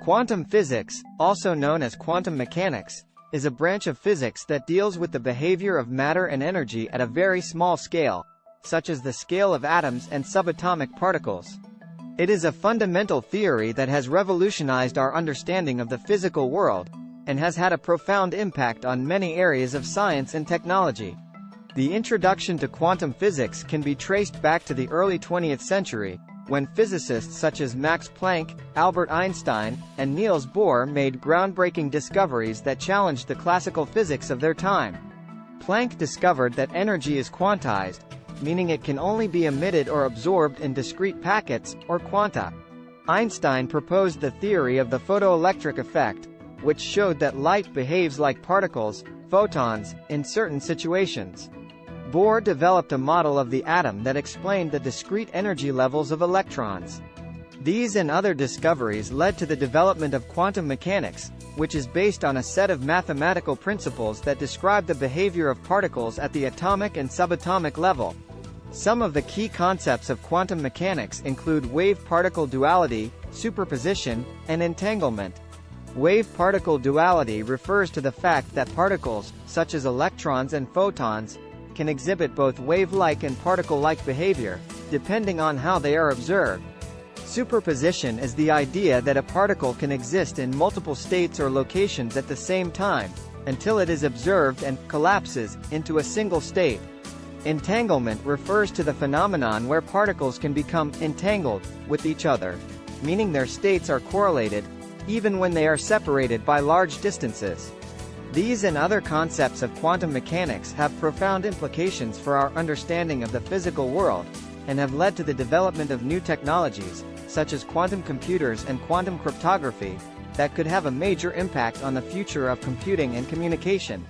Quantum physics, also known as quantum mechanics, is a branch of physics that deals with the behavior of matter and energy at a very small scale, such as the scale of atoms and subatomic particles. It is a fundamental theory that has revolutionized our understanding of the physical world, and has had a profound impact on many areas of science and technology. The introduction to quantum physics can be traced back to the early 20th century, when physicists such as Max Planck, Albert Einstein, and Niels Bohr made groundbreaking discoveries that challenged the classical physics of their time. Planck discovered that energy is quantized, meaning it can only be emitted or absorbed in discrete packets, or quanta. Einstein proposed the theory of the photoelectric effect, which showed that light behaves like particles, photons, in certain situations. Bohr developed a model of the atom that explained the discrete energy levels of electrons. These and other discoveries led to the development of quantum mechanics, which is based on a set of mathematical principles that describe the behavior of particles at the atomic and subatomic level. Some of the key concepts of quantum mechanics include wave-particle duality, superposition, and entanglement. Wave-particle duality refers to the fact that particles, such as electrons and photons, can exhibit both wave-like and particle-like behavior, depending on how they are observed. Superposition is the idea that a particle can exist in multiple states or locations at the same time, until it is observed and collapses into a single state. Entanglement refers to the phenomenon where particles can become entangled with each other, meaning their states are correlated, even when they are separated by large distances. These and other concepts of quantum mechanics have profound implications for our understanding of the physical world, and have led to the development of new technologies, such as quantum computers and quantum cryptography, that could have a major impact on the future of computing and communication.